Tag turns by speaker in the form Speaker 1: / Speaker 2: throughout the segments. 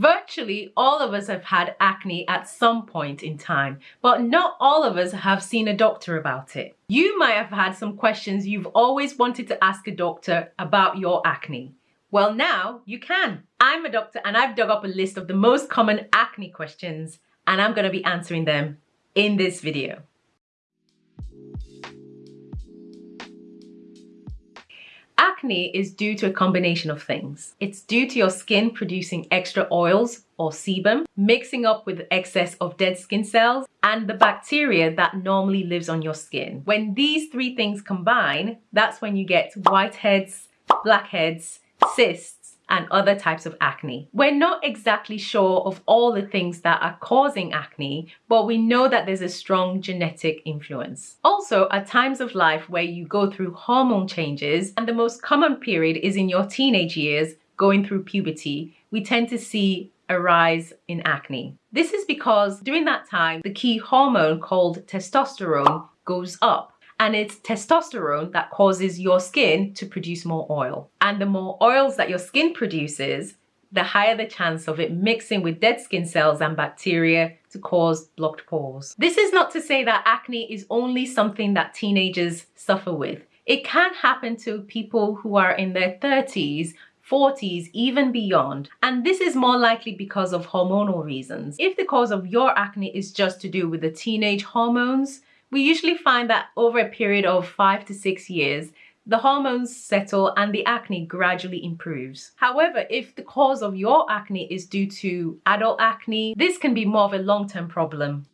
Speaker 1: Virtually all of us have had acne at some point in time, but not all of us have seen a doctor about it. You might have had some questions you've always wanted to ask a doctor about your acne. Well, now you can. I'm a doctor and I've dug up a list of the most common acne questions and I'm going to be answering them in this video. Acne is due to a combination of things. It's due to your skin producing extra oils or sebum, mixing up with excess of dead skin cells, and the bacteria that normally lives on your skin. When these three things combine, that's when you get whiteheads, blackheads, cysts, and other types of acne. We're not exactly sure of all the things that are causing acne, but we know that there's a strong genetic influence. Also, at times of life where you go through hormone changes, and the most common period is in your teenage years, going through puberty, we tend to see a rise in acne. This is because during that time, the key hormone called testosterone goes up and it's testosterone that causes your skin to produce more oil. And the more oils that your skin produces, the higher the chance of it mixing with dead skin cells and bacteria to cause blocked pores. This is not to say that acne is only something that teenagers suffer with. It can happen to people who are in their 30s 40s, even beyond. And this is more likely because of hormonal reasons. If the cause of your acne is just to do with the teenage hormones, we usually find that over a period of five to six years, the hormones settle and the acne gradually improves. However, if the cause of your acne is due to adult acne, this can be more of a long-term problem.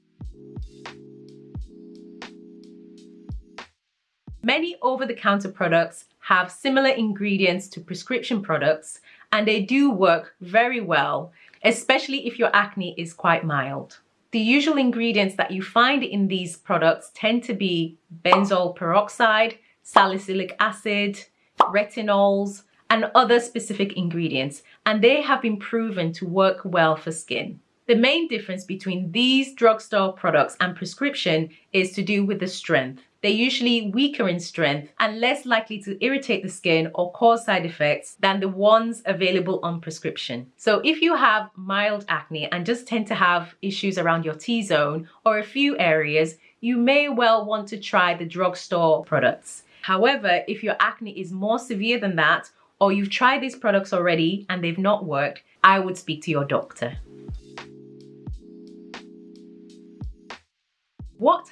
Speaker 1: Many over-the-counter products have similar ingredients to prescription products and they do work very well, especially if your acne is quite mild. The usual ingredients that you find in these products tend to be benzoyl peroxide, salicylic acid, retinols, and other specific ingredients, and they have been proven to work well for skin. The main difference between these drugstore products and prescription is to do with the strength. They're usually weaker in strength and less likely to irritate the skin or cause side effects than the ones available on prescription. So if you have mild acne and just tend to have issues around your T-zone or a few areas, you may well want to try the drugstore products. However, if your acne is more severe than that, or you've tried these products already and they've not worked, I would speak to your doctor.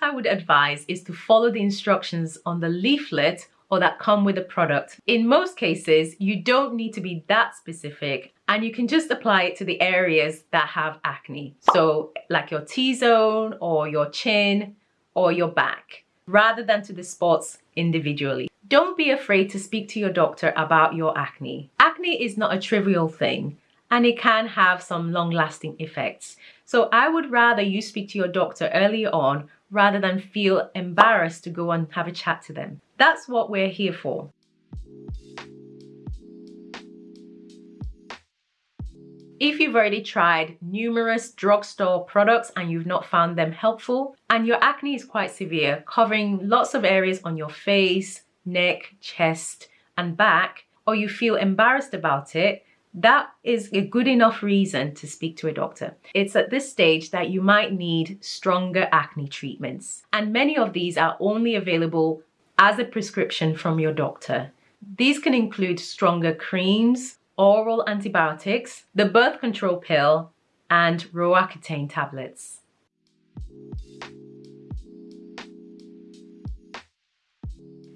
Speaker 1: I would advise is to follow the instructions on the leaflet or that come with the product. In most cases, you don't need to be that specific and you can just apply it to the areas that have acne. So like your T-zone or your chin or your back, rather than to the spots individually. Don't be afraid to speak to your doctor about your acne. Acne is not a trivial thing and it can have some long-lasting effects. So I would rather you speak to your doctor early on rather than feel embarrassed to go and have a chat to them. That's what we're here for. If you've already tried numerous drugstore products and you've not found them helpful, and your acne is quite severe, covering lots of areas on your face, neck, chest, and back, or you feel embarrassed about it, that is a good enough reason to speak to a doctor. It's at this stage that you might need stronger acne treatments. And many of these are only available as a prescription from your doctor. These can include stronger creams, oral antibiotics, the birth control pill, and Roaccutane tablets.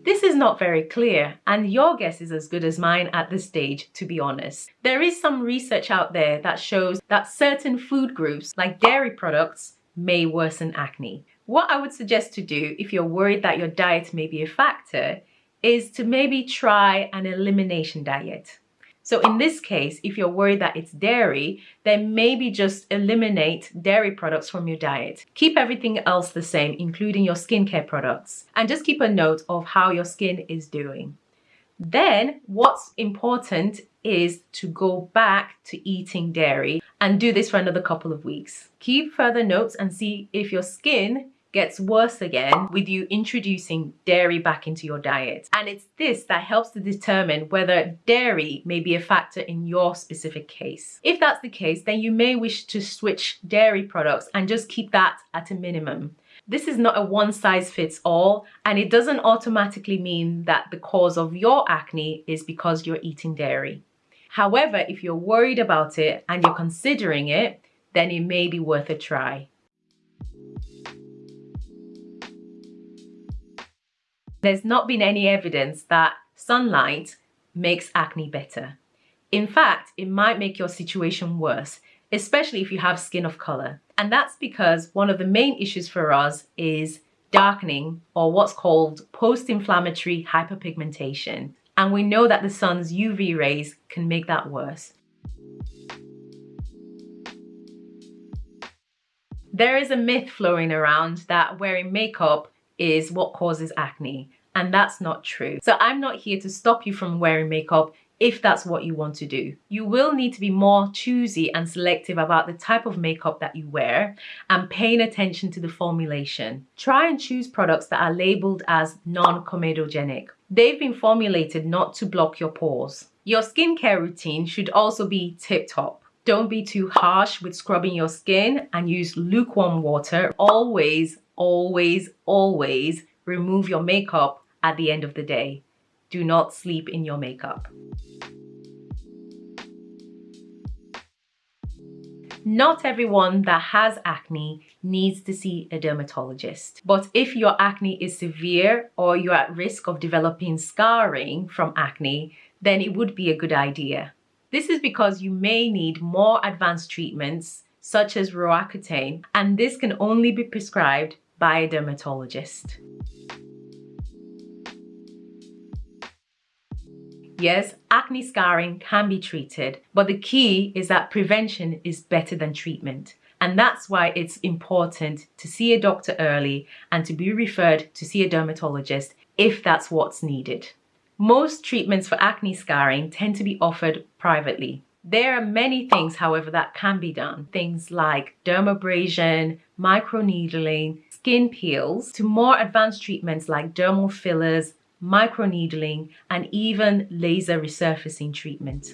Speaker 1: This is not very clear and your guess is as good as mine at this stage, to be honest. There is some research out there that shows that certain food groups like dairy products may worsen acne. What I would suggest to do if you're worried that your diet may be a factor is to maybe try an elimination diet. So in this case, if you're worried that it's dairy, then maybe just eliminate dairy products from your diet. Keep everything else the same, including your skincare products. And just keep a note of how your skin is doing. Then what's important is to go back to eating dairy and do this for another couple of weeks. Keep further notes and see if your skin gets worse again with you introducing dairy back into your diet. And it's this that helps to determine whether dairy may be a factor in your specific case. If that's the case, then you may wish to switch dairy products and just keep that at a minimum. This is not a one size fits all, and it doesn't automatically mean that the cause of your acne is because you're eating dairy. However, if you're worried about it and you're considering it, then it may be worth a try. There's not been any evidence that sunlight makes acne better. In fact, it might make your situation worse, especially if you have skin of color. And that's because one of the main issues for us is darkening or what's called post-inflammatory hyperpigmentation. And we know that the sun's UV rays can make that worse. There is a myth flowing around that wearing makeup is what causes acne, and that's not true. So I'm not here to stop you from wearing makeup if that's what you want to do. You will need to be more choosy and selective about the type of makeup that you wear and paying attention to the formulation. Try and choose products that are labeled as non-comedogenic. They've been formulated not to block your pores. Your skincare routine should also be tip-top. Don't be too harsh with scrubbing your skin and use lukewarm water. Always, always, always remove your makeup at the end of the day. Do not sleep in your makeup. Not everyone that has acne needs to see a dermatologist. But if your acne is severe or you're at risk of developing scarring from acne, then it would be a good idea. This is because you may need more advanced treatments such as Roaccutane, and this can only be prescribed by a dermatologist. Yes, acne scarring can be treated, but the key is that prevention is better than treatment. And that's why it's important to see a doctor early and to be referred to see a dermatologist if that's what's needed. Most treatments for acne scarring tend to be offered privately. There are many things, however, that can be done. Things like dermabrasion, microneedling, skin peels, to more advanced treatments like dermal fillers, microneedling, and even laser resurfacing treatment.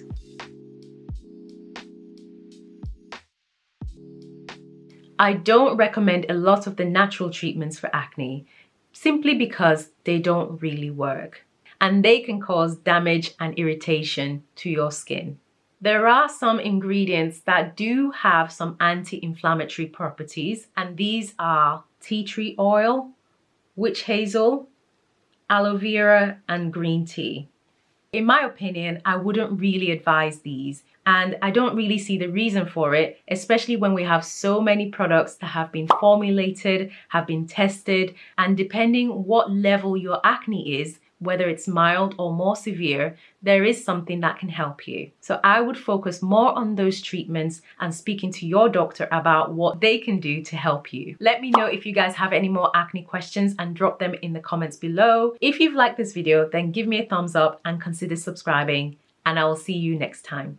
Speaker 1: I don't recommend a lot of the natural treatments for acne simply because they don't really work and they can cause damage and irritation to your skin. There are some ingredients that do have some anti-inflammatory properties and these are tea tree oil, witch hazel, aloe vera and green tea. In my opinion, I wouldn't really advise these and I don't really see the reason for it, especially when we have so many products that have been formulated, have been tested, and depending what level your acne is, whether it's mild or more severe, there is something that can help you. So I would focus more on those treatments and speaking to your doctor about what they can do to help you. Let me know if you guys have any more acne questions and drop them in the comments below. If you've liked this video, then give me a thumbs up and consider subscribing and I will see you next time.